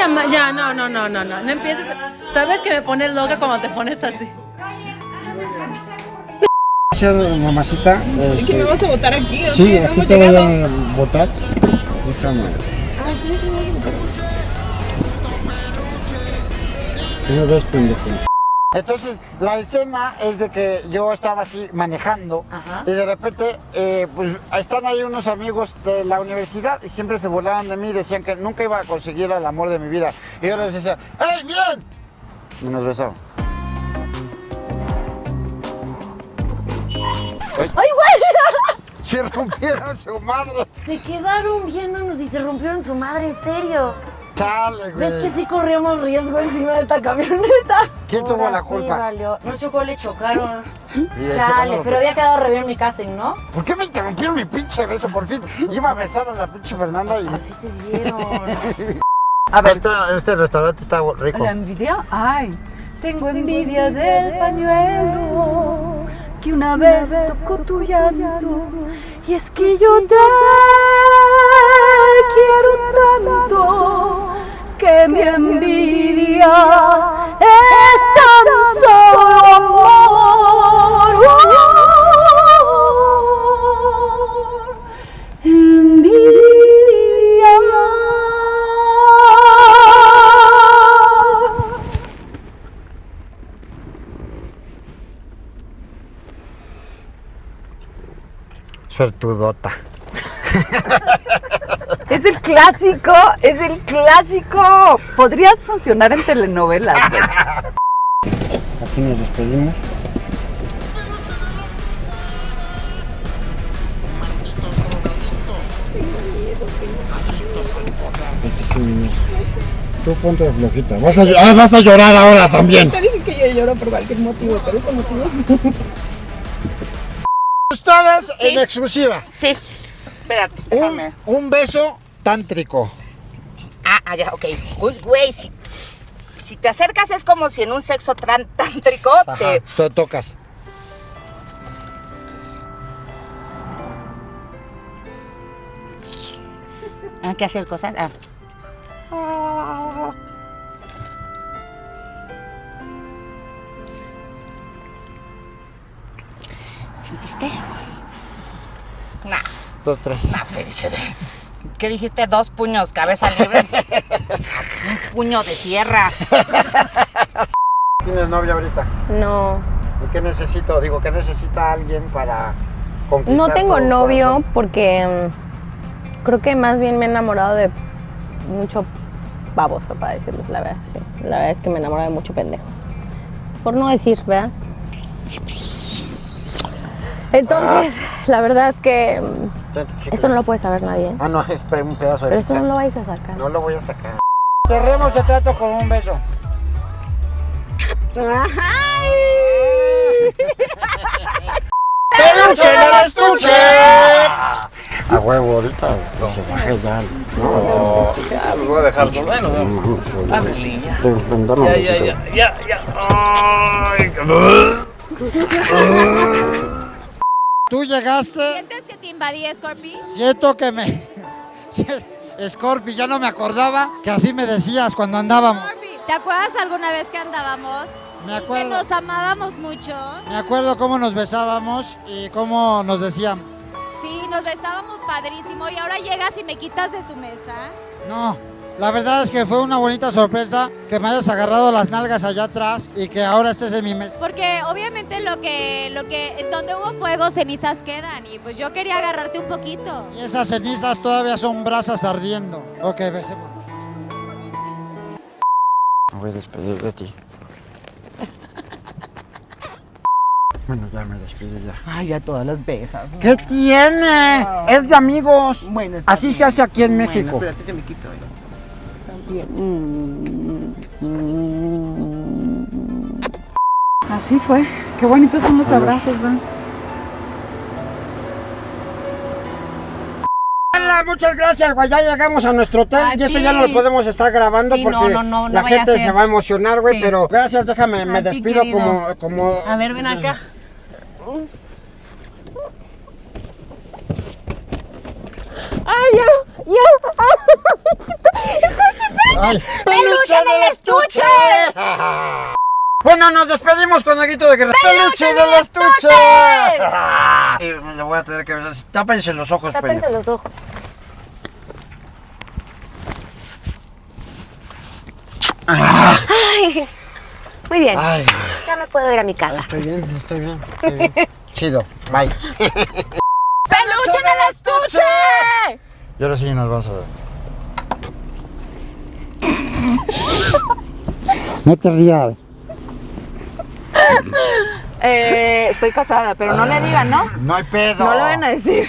llamar. Ya, no, no, no, no, no. No empieces. Sabes que me pones loca cuando te pones así. Gracias, mamacita. ¿Y que me vas a votar aquí? ¿o Sí, aquí te voy a votar. Déjame. Uno, dos pendejos. Entonces, la escena es de que yo estaba así manejando y de repente, eh, pues están ahí unos amigos de la universidad y siempre se burlaban de mí, decían que nunca iba a conseguir el amor de mi vida. Y yo les decía, ¡Hey, bien! Y nos besaban. ¡Ay, güey! Se rompieron su madre. Se quedaron viéndonos y se rompieron su madre, en serio. Chale, güey. ¿Ves que sí corríamos riesgo encima de esta camioneta? ¿Quién tuvo Ahora la sí culpa? valió. No chocó, le chocaron. Chale, pero había quedado re bien mi casting, ¿no? ¿Por qué me interrumpieron mi pinche beso por fin? Iba a besar a la pinche Fernanda y... Así se dieron. A ver, este, este restaurante está rico. ¿La envidia? Ay, tengo envidia del pañuelo que una vez tocó tu llanto. Y es que yo te quiero tanto que mi envidia es tan solo amor. Envidia. Suertudota. Es el clásico, es el clásico. Podrías funcionar en telenovelas. güey. Aquí nos despedimos. Tú ponte de flojita. Vas a, ah, vas a llorar ahora también. Te dicen que yo lloro por cualquier motivo, pero este motivo Ustedes en exclusiva. Sí. Espérate, Un, un beso tántrico. Ah, ah, ya, ok. Uy, güey, si, si te acercas es como si en un sexo tántrico Ajá, te... to- tocas. ¿Hay que hacer cosas? Ah. ¿Sentiste? Nah, Dos, tres. nah, pues, dice, ¿Qué dijiste? Dos puños, cabeza libre. Un puño de tierra. ¿Tienes novia ahorita? No, ¿Y qué necesito? Digo, ¿qué necesita alguien para conquistar no tengo tu novio corazón? porque mm, creo que más bien me he enamorado de mucho baboso, para decirlo, la verdad, sí. La verdad es que me enamoro de mucho pendejo. Por no decir, ¿verdad? Entonces, la verdad que mm. Esto no lo puede saber nadie, ¿eh? Ah, no, es un pedazo de pero esto no lo vais a sacar. No lo voy a sacar. Cerremos el trato con un beso. ¡Peluche del estuche! A huevo, ahorita se baje ya. No, Ya, los voy a dejar solo. Bueno, ya, ya, ya, ya, ya, ya. Ay, Tú llegaste, ¿Sientes que te invadí, Scorpi? siento que me... Scorpi, ya no me acordaba que así me decías cuando andábamos. Scorpi, ¿te acuerdas alguna vez que andábamos? Me Y acuerdo. Que nos amábamos mucho. Me acuerdo cómo nos besábamos y cómo nos decían, Sí, nos besábamos padrísimo y ahora llegas y me quitas de tu mesa. no, la verdad es que fue una bonita sorpresa que me hayas agarrado las nalgas allá atrás y que ahora estés en mi mesa. Porque obviamente lo que, lo que, donde hubo fuego, cenizas quedan. Y pues yo quería agarrarte un poquito. Y esas cenizas todavía son brasas ardiendo. Ok, besemos. Me voy a despedir de ti. Bueno, ya me despido ya. Ay, ya todas las besas. ¿Qué tiene? Es de amigos. Bueno, Así bien. se hace aquí en Bueno, México. espérate, yo me quito. yo. Mm. Así fue. Qué bonitos son los abrazos, ¿verdad? Hola, muchas gracias, güey. Ya llegamos a nuestro hotel A y eso ya no lo podemos estar grabando Sí, porque no, no, no, no la gente se va a emocionar, güey. Sí. Pero gracias, déjame, me A despido querido. como, como. A ver, ven acá. Ay, ¡Peluche del estuche! Bueno, nos despedimos con el grito de guerra. ¡Peluche del estuche! Y le voy a tener que. Tápense los ojos, Tápense Peña. los ojos. Ay, muy bien. Ay, Ya me puedo ir a mi casa. estoy bien, estoy bien. Estoy bien. Chido, bye. ¡Peluche del estuche! Y ahora sí nos vamos a ver. No te rías. Eh, estoy casada, pero no le digan, ¿no? No hay pedo. No lo van a decir.